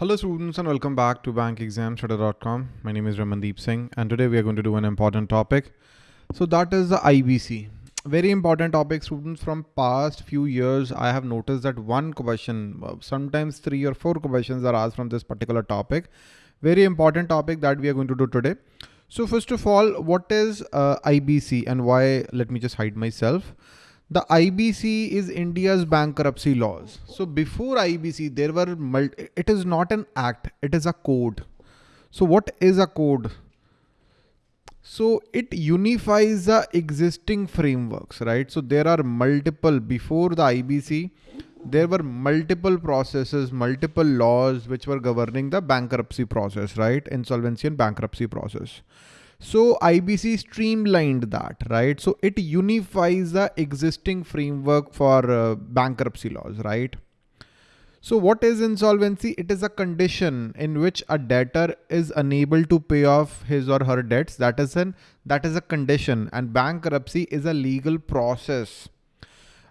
Hello students and welcome back to bankexamstudy.com. My name is Ramandeep Singh and today we are going to do an important topic. So that is the IBC. Very important topic students from past few years I have noticed that one question, uh, sometimes three or four questions are asked from this particular topic. Very important topic that we are going to do today. So first of all, what is uh, IBC and why? Let me just hide myself. The IBC is India's bankruptcy laws. So before IBC, there were, it is not an act, it is a code. So what is a code? So it unifies the existing frameworks, right? So there are multiple, before the IBC, there were multiple processes, multiple laws which were governing the bankruptcy process, right? Insolvency and bankruptcy process. So IBC streamlined that, right? So it unifies the existing framework for uh, bankruptcy laws, right? So what is insolvency? It is a condition in which a debtor is unable to pay off his or her debts. That is an that is a condition and bankruptcy is a legal process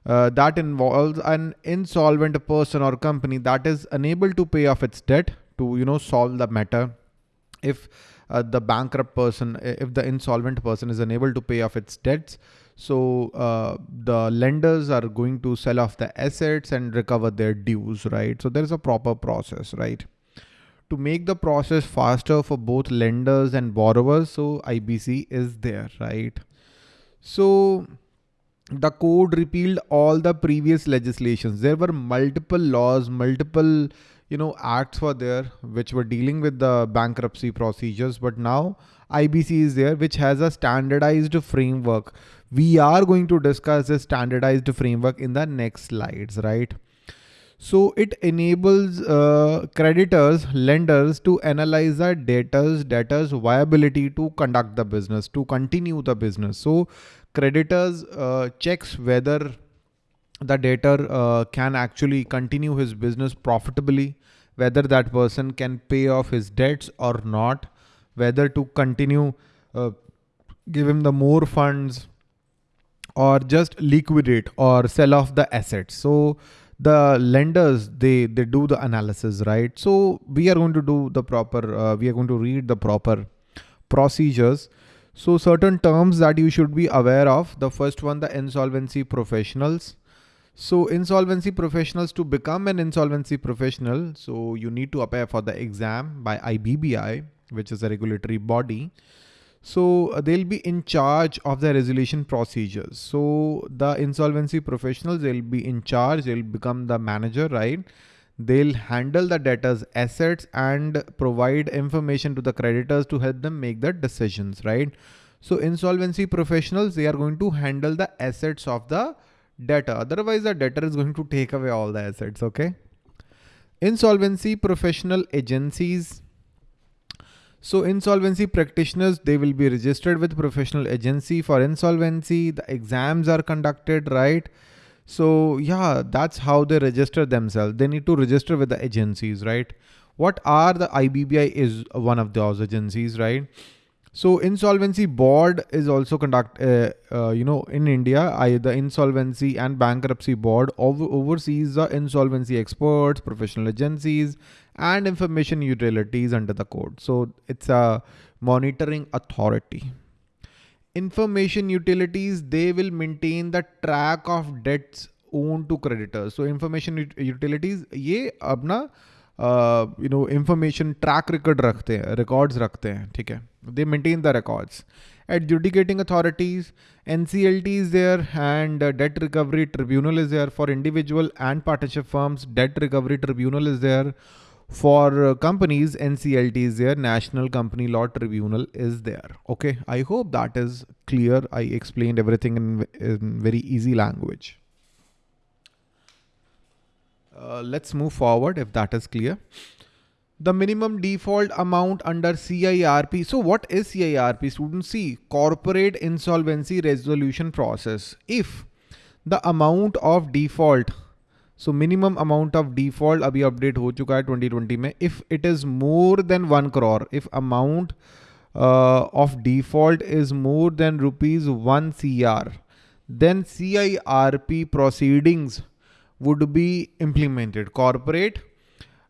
uh, that involves an insolvent person or company that is unable to pay off its debt to you know solve the matter. If uh, the bankrupt person, if the insolvent person is unable to pay off its debts, so uh, the lenders are going to sell off the assets and recover their dues, right? So there is a proper process, right? To make the process faster for both lenders and borrowers, so IBC is there, right? So the code repealed all the previous legislations. There were multiple laws, multiple you know, acts were there which were dealing with the bankruptcy procedures, but now IBC is there, which has a standardized framework. We are going to discuss this standardized framework in the next slides, right? So it enables uh, creditors, lenders to analyze the debtors, debtors viability to conduct the business, to continue the business. So creditors uh, checks whether the debtor uh, can actually continue his business profitably, whether that person can pay off his debts or not, whether to continue, uh, give him the more funds or just liquidate or sell off the assets. So the lenders, they, they do the analysis, right? So we are going to do the proper, uh, we are going to read the proper procedures. So certain terms that you should be aware of. The first one, the insolvency professionals. So insolvency professionals to become an insolvency professional. So you need to apply for the exam by IBBI, which is a regulatory body. So uh, they'll be in charge of the resolution procedures. So the insolvency professionals, they'll be in charge, they'll become the manager, right? They'll handle the debtors assets and provide information to the creditors to help them make the decisions, right? So insolvency professionals, they are going to handle the assets of the debtor. Otherwise, the debtor is going to take away all the assets. Okay. Insolvency professional agencies. So insolvency practitioners, they will be registered with professional agency for insolvency. The exams are conducted, right? So yeah, that's how they register themselves. They need to register with the agencies, right? What are the IBBI is one of those agencies, right? So insolvency board is also conduct, uh, uh, you know, in India, I, the insolvency and bankruptcy board over, oversees the insolvency experts, professional agencies, and information utilities under the code. So it's a monitoring authority. Information utilities, they will maintain the track of debts owned to creditors. So information utilities, ये अपना you know information track record रखते हैं records रखते हैं ठीक है दे maintain the records adjudicating authorities, NCLT is there and uh, debt recovery tribunal is there for individual and partnership firms. Debt recovery tribunal is there for uh, companies. NCLT is there. National Company Law Tribunal is there. Okay. I hope that is clear. I explained everything in, in very easy language. Uh, let's move forward if that is clear. The minimum default amount under CIRP. So what is CIRP? Students see corporate insolvency resolution process. If the amount of default so minimum amount of default अभी update हो चुका है 2020 में if it is more than one crore if amount uh, of default is more than rupees 1 CR then CIRP proceedings would be implemented. Corporate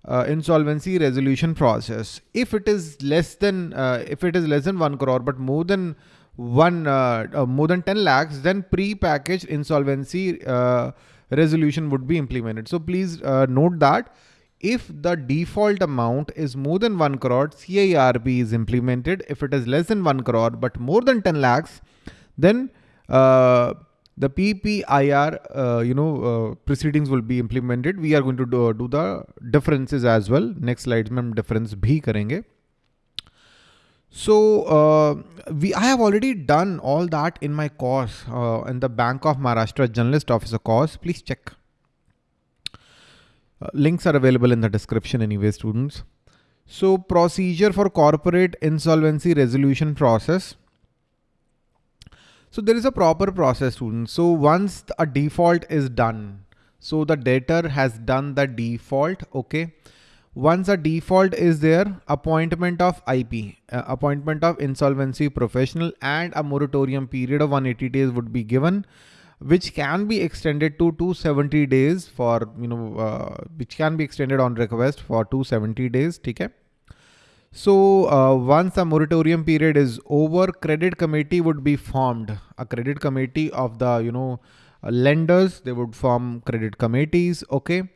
uh, insolvency resolution process. If it is less than uh, if it is less than one crore, but more than one uh, uh more than 10 lakhs, then pre-packaged insolvency uh, resolution would be implemented. So please uh, note that if the default amount is more than 1 crore, CIRP is implemented. If it is less than 1 crore but more than 10 lakhs, then the PPIR, uh, you know, uh, proceedings will be implemented. We are going to do, do the differences as well. Next slide में difference bhi karenge. So uh, we, I have already done all that in my course uh, in the Bank of Maharashtra Generalist Officer course. Please check. Uh, links are available in the description anyway, students. So procedure for corporate insolvency resolution process. So there is a proper process students. So once a default is done, so the debtor has done the default, okay. Once a default is there, appointment of IP, uh, appointment of insolvency professional and a moratorium period of 180 days would be given which can be extended to 270 days for, you know, uh, which can be extended on request for 270 days. Okay. So uh, once the moratorium period is over, credit committee would be formed. A credit committee of the, you know, uh, lenders, they would form credit committees. Okay.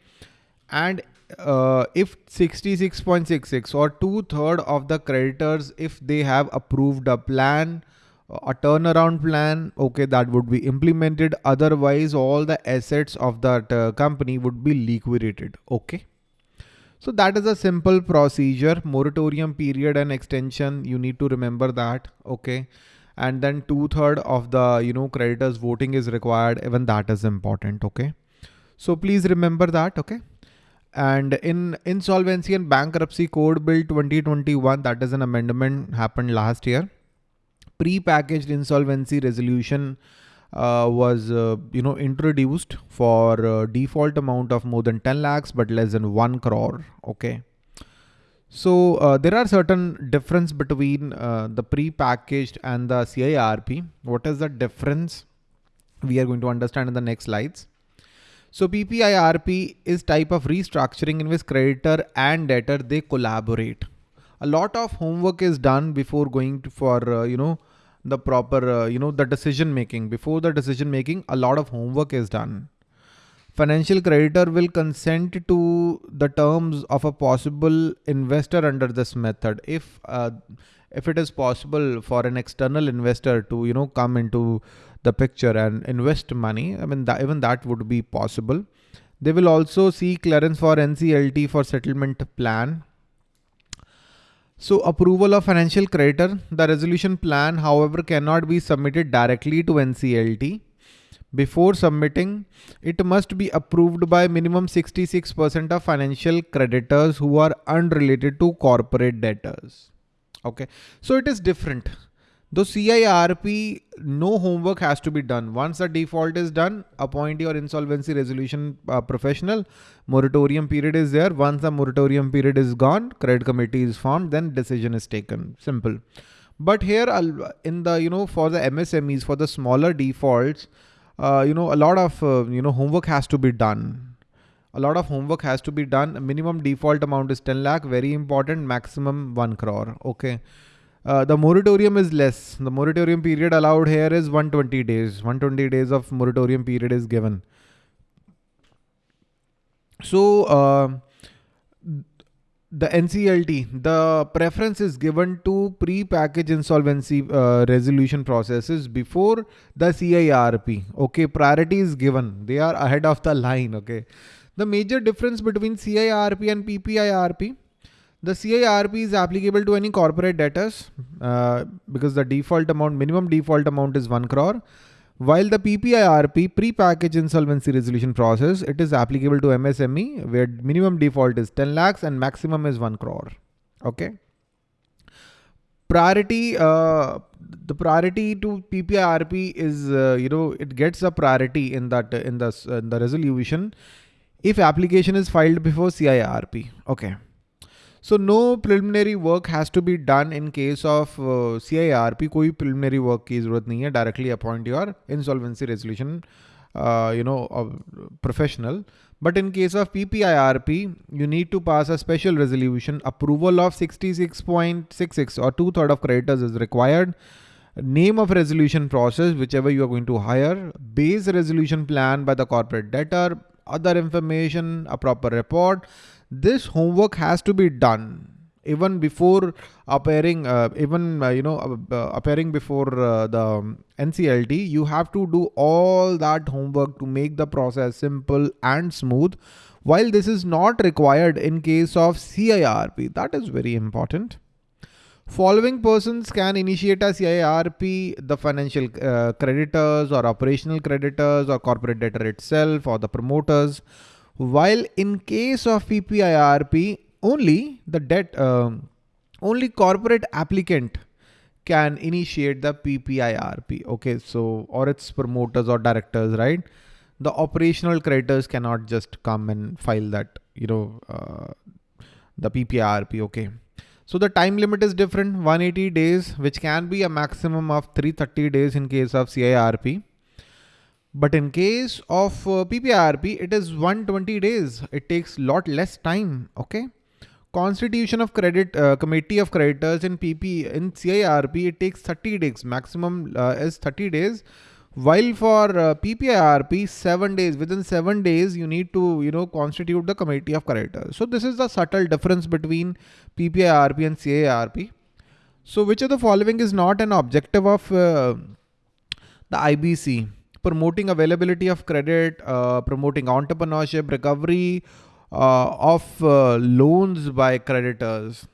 And uh, if 66.66 or two third of the creditors, if they have approved a plan, a turnaround plan, okay, that would be implemented. Otherwise, all the assets of that uh, company would be liquidated. Okay. So that is a simple procedure, moratorium period and extension. You need to remember that. Okay. And then two third of the, you know, creditors voting is required. Even that is important. Okay. So please remember that. Okay. And in insolvency and bankruptcy code bill 2021, that is an amendment happened last year pre-packaged insolvency resolution uh, was uh, you know introduced for uh, default amount of more than 10 lakhs but less than 1 crore okay? So uh, there are certain difference between uh, the pre-packaged and the CIRP what is the difference? We are going to understand in the next slides. So PPIRP is type of restructuring in which creditor and debtor they collaborate. A lot of homework is done before going for, uh, you know, the proper, uh, you know, the decision making. Before the decision making, a lot of homework is done. Financial creditor will consent to the terms of a possible investor under this method. If, uh, if it is possible for an external investor to, you know, come into the picture and invest money, I mean, even that would be possible. They will also see clearance for NCLT for settlement plan so approval of financial creditor, the resolution plan, however, cannot be submitted directly to NCLT. Before submitting, it must be approved by minimum 66% of financial creditors who are unrelated to corporate debtors. Okay, so it is different. Though CIRP, no homework has to be done. Once the default is done, appoint your insolvency resolution uh, professional. Moratorium period is there. Once the moratorium period is gone, credit committee is formed, then decision is taken. Simple. But here in the, you know, for the MSMEs, for the smaller defaults, uh, you know, a lot of, uh, you know, homework has to be done. A lot of homework has to be done. Minimum default amount is 10 lakh. Very important. Maximum 1 crore. Okay. Uh, the moratorium is less. The moratorium period allowed here is 120 days. 120 days of moratorium period is given. So uh, the NCLT, the preference is given to pre-package insolvency uh, resolution processes before the CIRP. Okay, priority is given. They are ahead of the line. Okay. The major difference between CIRP and PPIRP the CIRP is applicable to any corporate debtors uh, because the default amount, minimum default amount is 1 crore. While the PPIRP, pre-package insolvency resolution process, it is applicable to MSME where minimum default is 10 lakhs and maximum is 1 crore. Okay. Priority, uh, the priority to PPIRP is, uh, you know, it gets a priority in that, in the, in the resolution if application is filed before CIRP. Okay. So no preliminary work has to be done in case of uh, CIRP. कोई preliminary work की ज़रूरत नहीं है. Directly appoint your insolvency resolution, uh, you know, uh, professional. But in case of PPIRP, you need to pass a special resolution. Approval of 66.66 or two third of creditors is required. Name of resolution process, whichever you are going to hire. Base resolution plan by the corporate debtor. Other information, a proper report. this homework has to be done even before appearing uh, even uh, you know uh, appearing before uh, the NCLT you have to do all that homework to make the process simple and smooth. While this is not required in case of CIRP that is very important. Following persons can initiate a CIRP the financial uh, creditors or operational creditors or corporate debtor itself or the promoters while in case of PPIRP only the debt, um, only corporate applicant can initiate the PPIRP. Okay, so or its promoters or directors, right? The operational creditors cannot just come and file that, you know, uh, the PPIRP. Okay. So the time limit is different, 180 days, which can be a maximum of 330 days in case of CIRP. But in case of uh, PPIRP, it is 120 days. It takes lot less time. Okay. Constitution of Credit uh, Committee of Creditors in PP in CIRP it takes 30 days maximum uh, is 30 days while for uh, PPIRP 7 days within 7 days you need to you know constitute the committee of creditors so this is the subtle difference between PPIRP and CIRP so which of the following is not an objective of uh, the IBC promoting availability of credit uh, promoting entrepreneurship recovery uh, of uh, loans by creditors,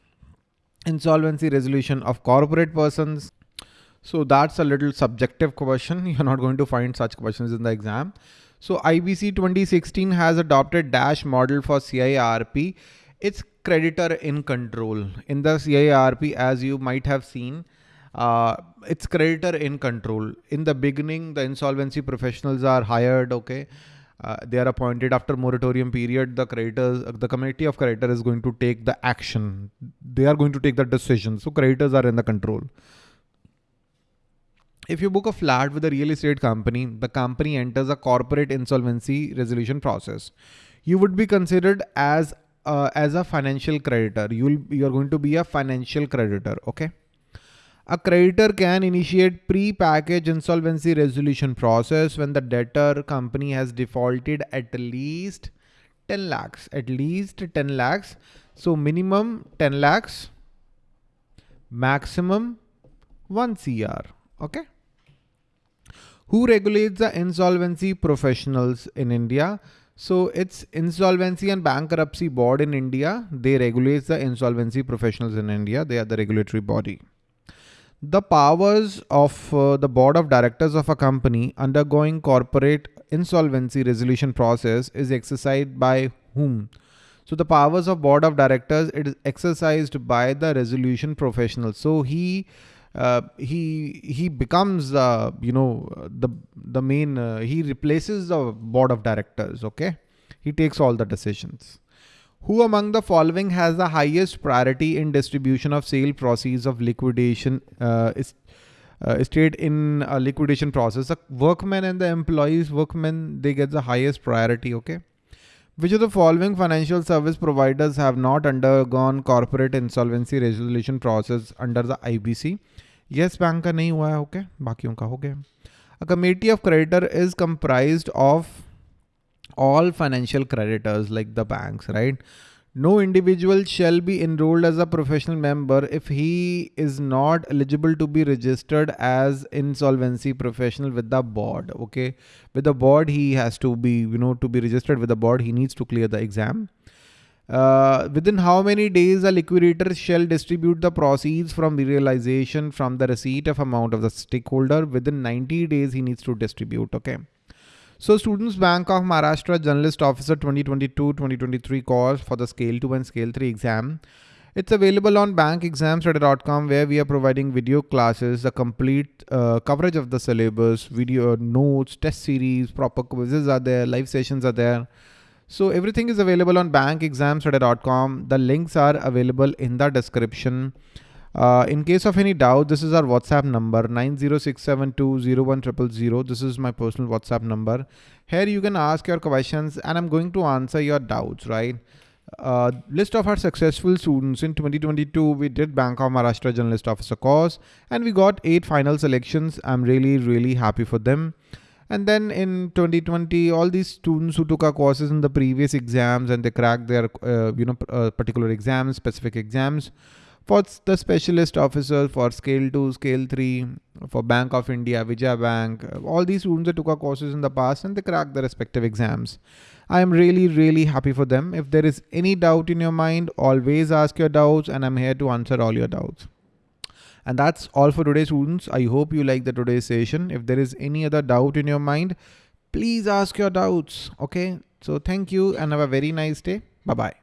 insolvency resolution of corporate persons. So that's a little subjective question. You're not going to find such questions in the exam. So IBC 2016 has adopted DASH model for CIRP. It's creditor in control. In the CIRP, as you might have seen, uh, it's creditor in control. In the beginning, the insolvency professionals are hired, okay? uh, they are appointed. After moratorium period the creditors uh, the committee of creditors is going to take the action. They are going to take the decision. So creditors are in the control. If you book a flat with a real estate company the company enters a corporate insolvency resolution process. You would be considered as uh, as a financial creditor. You'll you are going to be a financial creditor okay a creditor can initiate pre-package insolvency resolution process when the debtor company has defaulted at least 10 lakhs, at least 10 lakhs. So minimum 10 lakhs, maximum 1 CR. Okay. Who regulates the insolvency professionals in India? So it's Insolvency and Bankruptcy Board in India. They regulate the insolvency professionals in India. They are the regulatory body. The powers of uh, the board of directors of a company undergoing corporate insolvency resolution process is exercised by whom? So the powers of board of directors it is exercised by the resolution professional. So he uh, he he becomes uh, you know the the main uh, he replaces the board of directors. Okay, he takes all the decisions. Who among the following has the highest priority in distribution of sale proceeds of liquidation uh, is, uh, estate in a liquidation process? The workmen and the employees, workmen, they get the highest priority, okay? Which of the following financial service providers have not undergone corporate insolvency resolution process under the IBC? Yes, bank का नहीं हुआ है, okay? बाकियों का हो गया. A committee of creditor is comprised of all financial creditors like the banks, right? No individual shall be enrolled as a professional member if he is not eligible to be registered as insolvency professional with the board. Okay. With the board, he has to be, you know, to be registered with the board, he needs to clear the exam. Uh, within how many days a liquidator shall distribute the proceeds from the realization from the receipt of amount of the stakeholder within 90 days he needs to distribute okay so Students Bank of Maharashtra Generalist Officer 2022-2023 course for the Scale 2 and Scale 3 exam. It's available on bankexamstudy.com where we are providing video classes, a complete uh, coverage of the syllabus, video notes, test series, proper quizzes are there, live sessions are there. So everything is available on bankexamstudy.com. The links are available in the description. Uh, in case of any doubt, this is our WhatsApp number 906720100. This is my personal WhatsApp number. Here you can ask your questions and I'm going to answer your doubts, right? Uh, list of our successful students in 2022 we did bank of maharashtra generalist officer course and we got eight final selections i'm really really happy for them and then in 2020 all these students who took our courses in the previous exams and they cracked their uh, you know uh, particular exams specific exams for the specialist officer for scale 2 scale 3 for bank of india vijaya bank uh, all these students that took our courses in the past and they cracked their respective exams. I am really really happy for them. If there is any doubt in your mind always ask your doubts and i'm here to answer all your doubts. And that's all for today students. I hope you like the today's session. If there is any other doubt in your mind please ask your doubts okay? So thank you and have a very nice day. Bye bye